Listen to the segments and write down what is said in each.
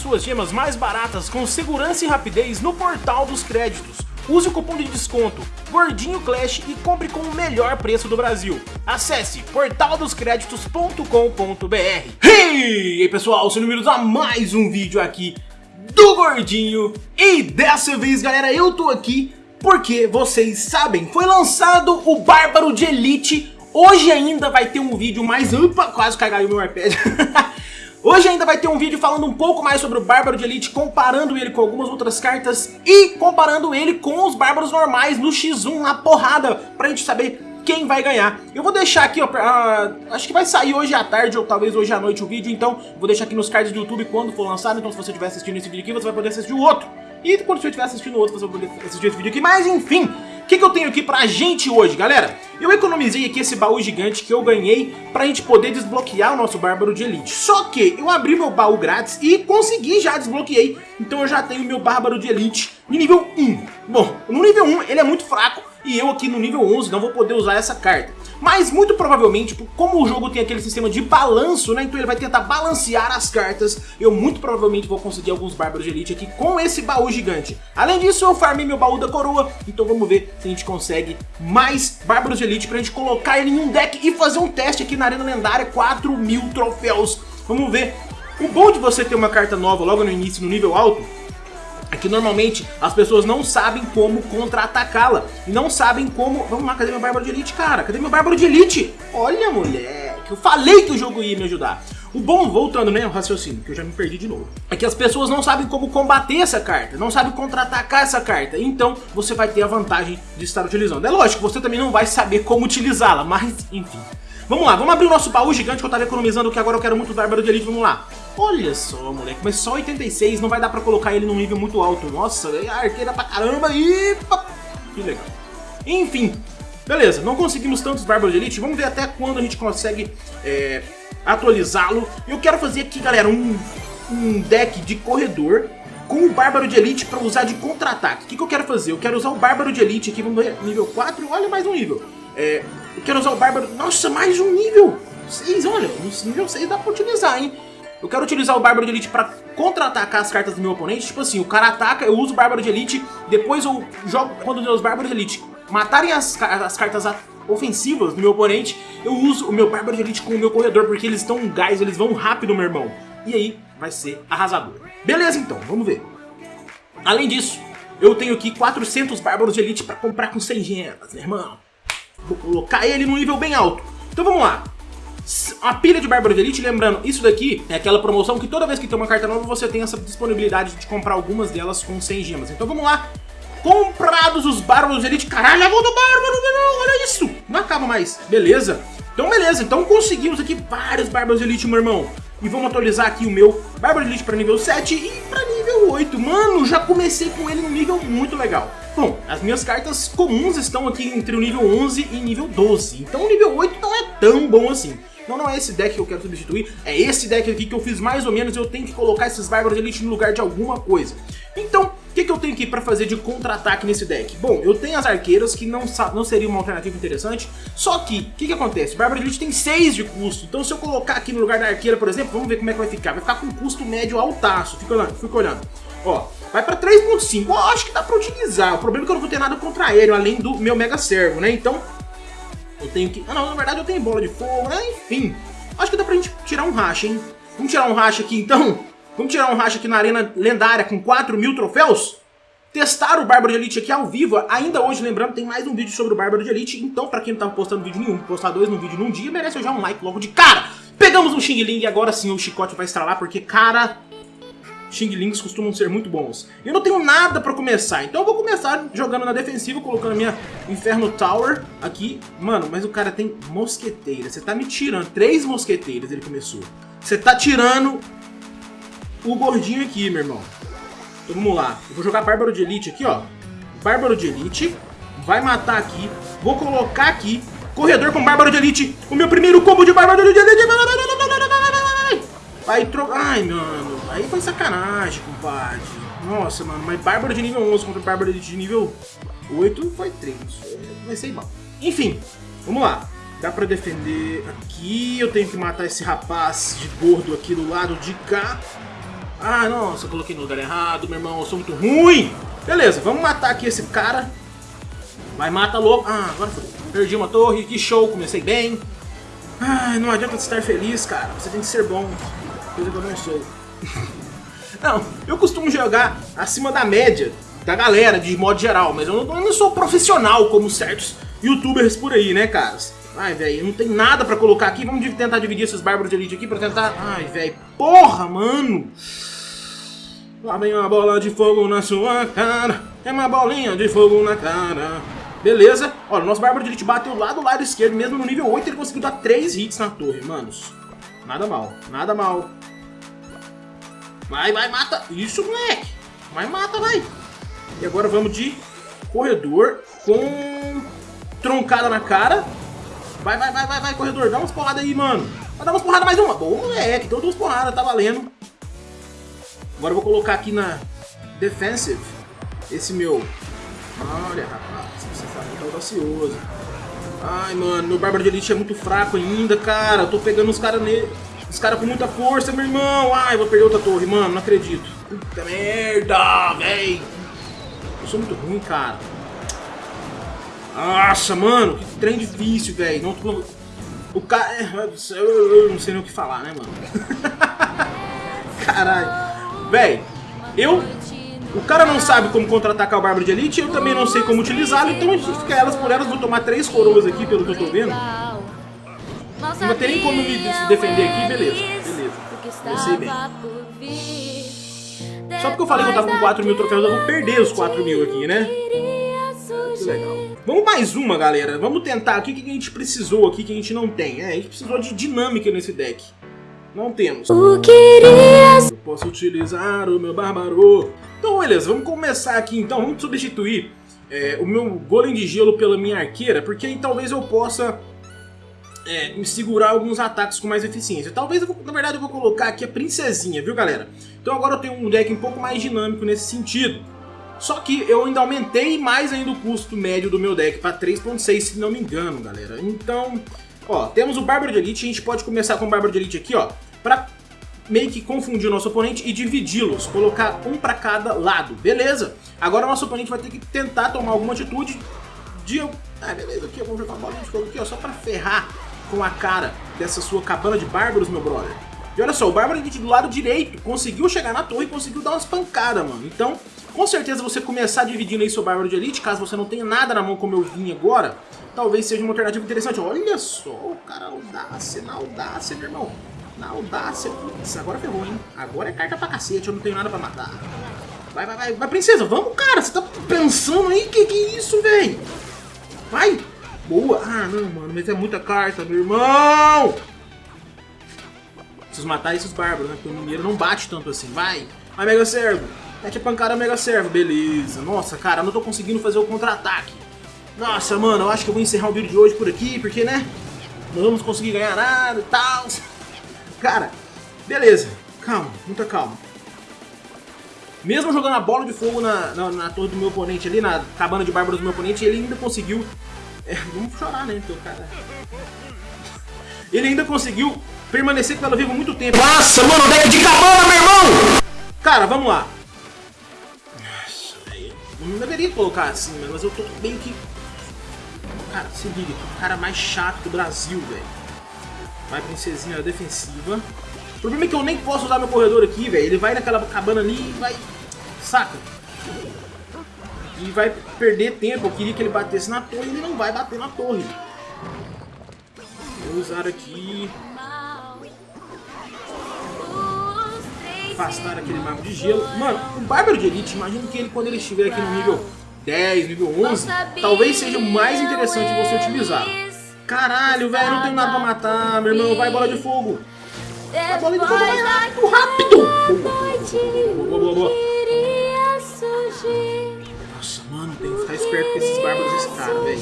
suas gemas mais baratas com segurança e rapidez no Portal dos Créditos. Use o cupom de desconto Gordinho Clash e compre com o melhor preço do Brasil. Acesse portaldoscreditos.com.br Hey! Pessoal, sejam bem-vindos a mais um vídeo aqui do Gordinho. E dessa vez, galera, eu tô aqui porque vocês sabem, foi lançado o Bárbaro de Elite. Hoje ainda vai ter um vídeo mais... Opa, quase caiu meu iPad. Hoje ainda vai ter um vídeo falando um pouco mais sobre o Bárbaro de Elite, comparando ele com algumas outras cartas e comparando ele com os Bárbaros normais no X1, na porrada, pra gente saber quem vai ganhar. Eu vou deixar aqui, ó, uh, acho que vai sair hoje à tarde ou talvez hoje à noite o vídeo, então vou deixar aqui nos cards do YouTube quando for lançado, então se você estiver assistindo esse vídeo aqui, você vai poder assistir o outro. E quando você estiver assistindo o outro, você vai poder assistir esse vídeo aqui, mas enfim que, que eu tenho aqui pra gente hoje, galera? Eu economizei aqui esse baú gigante que eu ganhei pra gente poder desbloquear o nosso Bárbaro de Elite. Só que eu abri meu baú grátis e consegui já desbloqueei. Então eu já tenho meu Bárbaro de Elite de nível 1. Bom, no nível 1 ele é muito fraco e eu aqui no nível 11 não vou poder usar essa carta. Mas muito provavelmente, como o jogo tem aquele sistema de balanço, né, então ele vai tentar balancear as cartas, eu muito provavelmente vou conseguir alguns Bárbaros de Elite aqui com esse baú gigante. Além disso, eu farmei meu baú da coroa, então vamos ver se a gente consegue mais Bárbaros de Elite pra gente colocar ele em um deck e fazer um teste aqui na Arena Lendária, 4 mil troféus. Vamos ver. O bom de você ter uma carta nova logo no início, no nível alto, é que normalmente as pessoas não sabem como contra-atacá-la. E não sabem como... Vamos lá, cadê meu Bárbaro de Elite, cara? Cadê meu Bárbaro de Elite? Olha, moleque, eu falei que o jogo ia me ajudar. O bom, voltando, né, o raciocínio, que eu já me perdi de novo, é que as pessoas não sabem como combater essa carta, não sabem contra-atacar essa carta, então você vai ter a vantagem de estar utilizando. É lógico, você também não vai saber como utilizá-la, mas enfim. Vamos lá, vamos abrir o nosso baú gigante que eu tava economizando, que agora eu quero muito Bárbaro de Elite, vamos lá. Olha só, moleque, mas só 86, não vai dar pra colocar ele num nível muito alto. Nossa, é arqueira pra caramba e... Que legal. Enfim, beleza, não conseguimos tantos Bárbaros de Elite, vamos ver até quando a gente consegue é, atualizá-lo. Eu quero fazer aqui, galera, um, um deck de corredor com o Bárbaro de Elite para usar de contra-ataque. O que, que, eu quero fazer? Eu quero usar o Bárbaro de Elite aqui, vamos ver, nível 4, olha mais um nível. É, eu quero usar o Bárbaro... Nossa, mais um nível! 6, olha, nível 6 dá pra utilizar, hein? Eu quero utilizar o Bárbaro de Elite pra contra-atacar as cartas do meu oponente. Tipo assim, o cara ataca, eu uso o Bárbaro de Elite, depois eu jogo quando os Bárbaros de Elite matarem as, as cartas ofensivas do meu oponente, eu uso o meu Bárbaro de Elite com o meu corredor, porque eles estão gás, eles vão rápido, meu irmão. E aí vai ser arrasador. Beleza então, vamos ver. Além disso, eu tenho aqui 400 Bárbaros de Elite pra comprar com 100 gemas, meu irmão. Vou colocar ele num nível bem alto. Então vamos lá. A pilha de Bárbaro de Elite, lembrando, isso daqui é aquela promoção que toda vez que tem uma carta nova você tem essa disponibilidade de comprar algumas delas com 100 gemas. Então vamos lá. Comprados os Bárbaros de Elite. Caralho, a do Bárbaro, olha isso. Não acaba mais. Beleza. Então beleza, então conseguimos aqui vários Bárbaros de Elite, meu irmão. E vamos atualizar aqui o meu Bárbaro de Elite para nível 7 e para nível 8. Mano, já comecei com ele no nível muito legal. Bom, as minhas cartas comuns estão aqui entre o nível 11 e nível 12. Então o nível 8 não é tão bom assim. Então não é esse deck que eu quero substituir, é esse deck aqui que eu fiz mais ou menos eu tenho que colocar esses Bárbaros Elite no lugar de alguma coisa. Então, o que, que eu tenho aqui para fazer de contra-ataque nesse deck? Bom, eu tenho as arqueiras, que não, não seria uma alternativa interessante, só que, o que, que acontece? De Elite tem 6 de custo, então se eu colocar aqui no lugar da arqueira, por exemplo, vamos ver como é que vai ficar. Vai ficar com custo médio altaço, fica olhando, fica olhando. Ó, vai pra 3.5, ó, acho que dá pra utilizar, o problema é que eu não vou ter nada contra aéreo, além do meu Mega Servo, né? Então, eu tenho que... Ah, não, na verdade eu tenho bola de fogo, né? Enfim, acho que dá pra gente tirar um racha, hein? Vamos tirar um racha aqui, então? Vamos tirar um racha aqui na arena lendária com 4 mil troféus? Testar o Bárbaro de Elite aqui ao vivo, ainda hoje, lembrando, tem mais um vídeo sobre o Bárbaro de Elite, então pra quem não tava postando vídeo nenhum, postar dois no vídeo num dia, merece já um like logo de cara! Pegamos um Xing Ling e agora sim o chicote vai estralar, porque, cara, Xing Lings costumam ser muito bons. Eu não tenho nada pra começar, então eu vou começar jogando na defensiva, colocando a minha Inferno Tower aqui. Mano, mas o cara tem mosqueteira, você tá me tirando, três mosqueteiras ele começou. Você tá tirando o gordinho aqui, meu irmão. Então vamos lá, eu vou jogar Bárbaro de Elite aqui, ó. Bárbaro de Elite, vai matar aqui, vou colocar aqui, corredor com Bárbaro de Elite, o meu primeiro combo de Bárbaro de Elite. Vai trocar, ai, mano. Aí foi sacanagem, compadre. Nossa, mano, mas Bárbaro de nível 11 contra Bárbaro de nível 8 foi treino. Vai ser mal. Enfim, vamos lá. Dá pra defender aqui. Eu tenho que matar esse rapaz de gordo aqui do lado de cá. Ah, nossa, coloquei no lugar errado, meu irmão, eu sou muito ruim. Beleza, vamos matar aqui esse cara. Vai, mata logo. Ah, agora foi. Perdi uma torre, que show, comecei bem. Ai, não adianta estar feliz, cara. Você tem que ser bom. Coisa que eu não sou. Não, eu costumo jogar acima da média da galera, de modo geral. Mas eu não, eu não sou profissional como certos youtubers por aí, né, caras? Ai, velho, não tem nada pra colocar aqui. Vamos tentar dividir esses bárbaros de elite aqui pra tentar... Ai, velho, porra, mano! Lá vem uma bola de fogo na sua cara. É uma bolinha de fogo na cara. Beleza. Olha, o nosso Bárbaro de Elite bateu lá do lado esquerdo, mesmo no nível 8, ele conseguiu dar 3 hits na torre, manos. Nada mal, nada mal. Vai, vai, mata. Isso, moleque. Vai, mata, vai. E agora vamos de corredor com troncada na cara. Vai, vai, vai, vai, vai, corredor. Dá umas porradas aí, mano. Vai dar umas porradas mais uma. Boa, moleque. Deu duas porradas, tá valendo. Agora eu vou colocar aqui na defensive esse meu... Olha, rapaz, você tá audacioso. Ai, mano, meu Bárbaro de Elite é muito fraco ainda, cara. Eu tô pegando os caras nele. Os caras com muita força, meu irmão. Ai, vou perder outra torre, mano. Não acredito. Puta merda, véi. Eu sou muito ruim, cara. Nossa, mano. Que trem difícil, velho. Não tô... O cara... É, eu não sei nem o que falar, né, mano? Caralho. Véi, eu... O cara não sabe como contra-atacar o Bárbaro de Elite, eu também não sei como utilizá-lo, então a gente fica elas por elas, vou tomar três coroas aqui, pelo que eu tô vendo. Não ter nem como me defender aqui, beleza, beleza. Comecei bem. Só porque eu falei que eu tava com 4 mil troféus, eu vou perder os 4 mil aqui, né? Que legal. Vamos mais uma, galera. Vamos tentar aqui o que a gente precisou aqui que a gente não tem. É, a gente precisou de dinâmica nesse deck. Não temos. Eu posso utilizar o meu bárbaro. Então, beleza, vamos começar aqui então. Vamos substituir é, o meu golem de gelo pela minha arqueira, porque aí talvez eu possa é, me segurar alguns ataques com mais eficiência. Talvez, eu vou, na verdade, eu vou colocar aqui a princesinha, viu, galera? Então agora eu tenho um deck um pouco mais dinâmico nesse sentido. Só que eu ainda aumentei mais ainda o custo médio do meu deck para 3.6, se não me engano, galera. Então, Ó, temos o Bárbaro de Elite, a gente pode começar com o Bárbaro de Elite aqui, ó, pra meio que confundir o nosso oponente e dividi-los, colocar um pra cada lado, beleza? Agora o nosso oponente vai ter que tentar tomar alguma atitude de... Ah, beleza, aqui eu vou jogar uma bolinha de fogo aqui, ó, só pra ferrar com a cara dessa sua cabana de bárbaros, meu brother. E olha só, o Bárbaro do lado direito conseguiu chegar na torre e conseguiu dar umas pancadas, mano. Então, com certeza você começar dividindo aí seu Bárbaro de Elite, caso você não tenha nada na mão como eu vim agora, talvez seja uma alternativa interessante. Olha só, o cara audácia, na audácia, meu irmão. Na audácia. Putz, agora ferrou, hein? Agora é carta pra cacete, eu não tenho nada pra matar. Vai, vai, vai. Vai, princesa, vamos, cara. Você tá pensando aí? Que que é isso, velho? Vai. Boa. Ah, não, mano, mas é muita carta, meu irmão. Preciso matar esses bárbaros, né? Porque o mineiro não bate tanto assim. Vai. Vai, Mega Servo. Mete a pancada Mega Servo. Beleza. Nossa, cara, eu não tô conseguindo fazer o contra-ataque. Nossa, mano, eu acho que eu vou encerrar o vídeo de hoje por aqui, porque, né? Não vamos conseguir ganhar nada e tal. Cara, beleza. Calma, muita calma. Mesmo jogando a bola de fogo na, na, na, torre do meu oponente ali, na cabana de bárbaros do meu oponente, ele ainda conseguiu... Vamos chorar, né? Então, cara... Ele ainda conseguiu permanecer com ela viva muito tempo. Nossa, mano, deck de cabana, meu irmão! Cara, vamos lá. Nossa, velho. Não deveria colocar assim, mas eu tô meio que Cara, se liga, o cara mais chato do Brasil, velho. Vai princesinha defensiva. O problema é que eu nem posso usar meu corredor aqui, velho. Ele vai naquela cabana ali e vai... Saca? E vai perder tempo. Eu queria que ele batesse na torre ele não vai bater na torre. Vou usar aqui... Afastar aquele mago de gelo. Mano, o Bárbaro de Elite, imagino que ele quando ele estiver aqui no nível 10, nível 11, talvez seja mais interessante você utilizar. Caralho, velho, não tenho nada pra matar, meu irmão, vai bola de fogo. Vai bola de fogo vai rápido. Boa, boa, boa, boa. Ficar esperto com esses bárbaros desse cara, velho.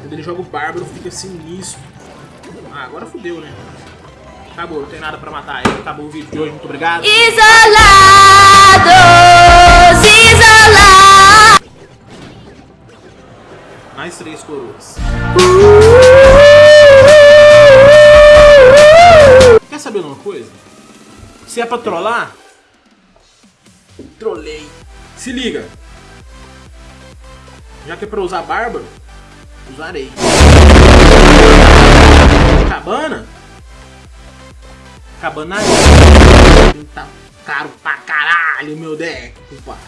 Quando ele joga o bárbaro, fica sinistro. Ah, agora fudeu, né? Acabou, não tem nada pra matar ele. Acabou o vídeo de hoje, muito obrigado. Isolado! mais três coroas. Quer saber uma coisa? Se é pra trollar, Trolei. Se liga. Já que é pra usar bárbaro, usarei. Cabana? Cabana. Tá caro pra caralho, meu deck, compadre.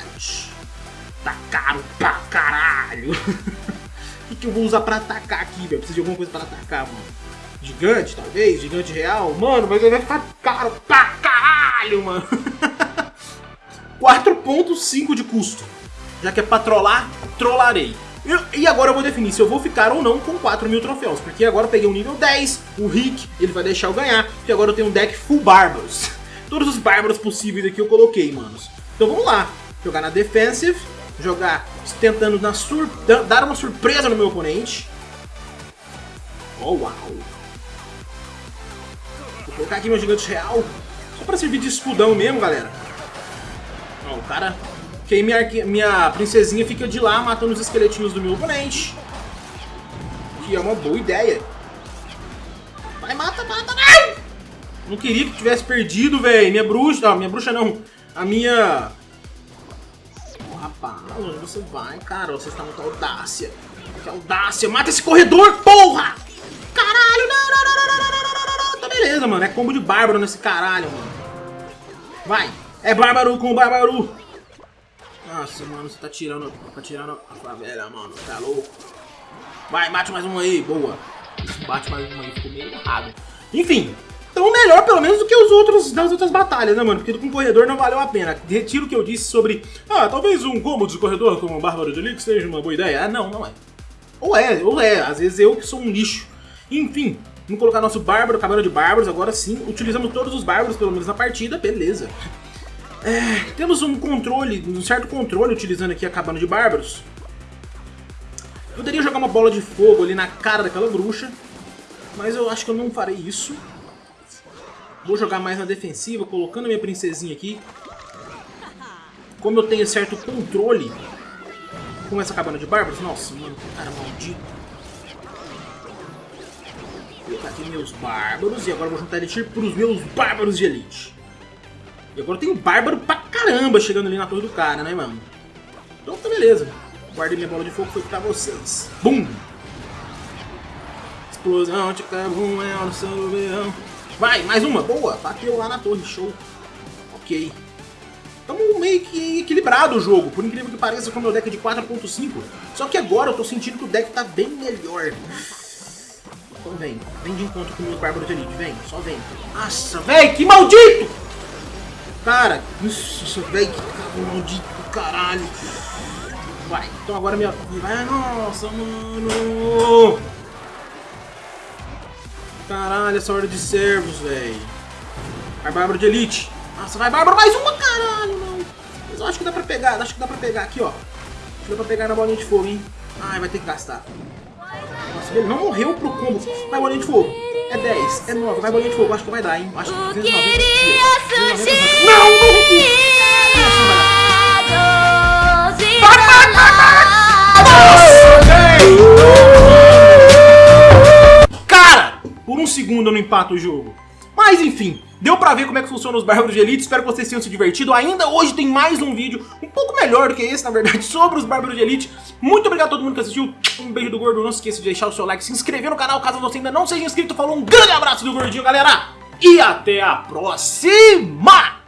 Tá caro pra caralho. O que, que eu vou usar pra atacar aqui, velho? Preciso de alguma coisa pra atacar, mano. Gigante, talvez? Gigante real? Mano, mas ele vai ficar caro pra caralho, mano. 4.5 de custo. Já que é pra trollar, trollarei. E agora eu vou definir se eu vou ficar ou não com 4 mil troféus. Porque agora eu peguei o nível 10, o Rick, ele vai deixar eu ganhar. Porque agora eu tenho um deck full bárbaros. Todos os bárbaros possíveis aqui eu coloquei, manos. Então vamos lá. Jogar na defensive, jogar tentando na sur dar uma surpresa no meu oponente. Oh, uau. Vou colocar aqui meu gigante real. Só pra servir de escudão mesmo, galera. Ó, o cara que aí minha, minha princesinha fica de lá matando os esqueletinhos do meu oponente. Que é uma boa ideia. Vai, mata, mata, não! Não queria que tivesse perdido, velho. Minha bruxa... Não, minha bruxa não. A minha... Rapaz, onde você vai, cara? Você está muito audácia. Que audácia. Mata esse corredor, porra! Caralho, não, não, não, não, não, não, não, não. Tá beleza, mano. É combo de bárbaro nesse caralho, mano. Vai. É bárbaro com bárbaro. Nossa, mano, você tá tirando, tá tirando a favela, mano. Tá louco? Vai, mate mais um aí. Boa. Bate mais um aí, ficou meio errado. Enfim, então melhor pelo menos do que os outros das outras batalhas, né, mano? Porque com corredor não valeu a pena. Retiro o que eu disse sobre, ah, talvez um combo de corredor como um Bárbaro de Elix seja uma boa ideia. Ah, não, não é. Ou é, ou é. Às vezes eu que sou um lixo. Enfim, vamos colocar nosso Bárbaro, cabelo de Bárbaros. Agora sim, utilizamos todos os Bárbaros, pelo menos na partida. Beleza. É, temos um controle, um certo controle utilizando aqui a cabana de bárbaros. Poderia jogar uma bola de fogo ali na cara daquela bruxa, mas eu acho que eu não farei isso. Vou jogar mais na defensiva, colocando minha princesinha aqui. Como eu tenho certo controle com essa cabana de bárbaros, nossa, mano, que cara maldito. Vou colocar aqui meus bárbaros e agora vou juntar ele para os meus bárbaros de elite. E agora tem um bárbaro pra caramba chegando ali na torre do cara, né, mano? Então tá beleza. Guardei minha bola de fogo, foi pra vocês. Bum! Explosão carvão é o seu verão. Vai, mais uma. Boa. Bateu lá na torre. Show. Ok. Tamo meio que equilibrado o jogo, por incrível que pareça, com o meu deck de 4.5. Só que agora eu tô sentindo que o deck tá bem melhor. Então vem, vem de encontro com meus bárbaros de elite, vem, só vem. Nossa, velho, que maldito! Cara, isso, velho, que maldito caralho. Vai, então agora minha... Vai, nossa, mano. Caralho, essa hora de servos, velho. Vai, Bárbaro de Elite. Nossa, vai, Bárbaro, mais uma, caralho, não. Mas eu acho que dá pra pegar, acho que dá pra pegar aqui, ó. Acho que dá pra pegar na bolinha de fogo, hein. Ai, vai ter que gastar. Nossa, ele não morreu pro combo. Vai, bolinha de fogo. É 10, é 9, vai bolinha de fogo, acho que vai dar, hein? Acho que 290. Não, não, Cara, por um segundo eu não empato o jogo. Mas enfim, deu pra ver como é que funciona os Bárbaros de Elite, espero que vocês tenham se divertido. Ainda hoje tem mais um vídeo, um pouco melhor do que esse, na verdade, sobre os Bárbaros de Elite. Muito obrigado a todo mundo que assistiu, um beijo do Gordo, não se esqueça de deixar o seu like, se inscrever no canal caso você ainda não seja inscrito. Falou, um grande abraço do Gordinho, galera, e até a próxima!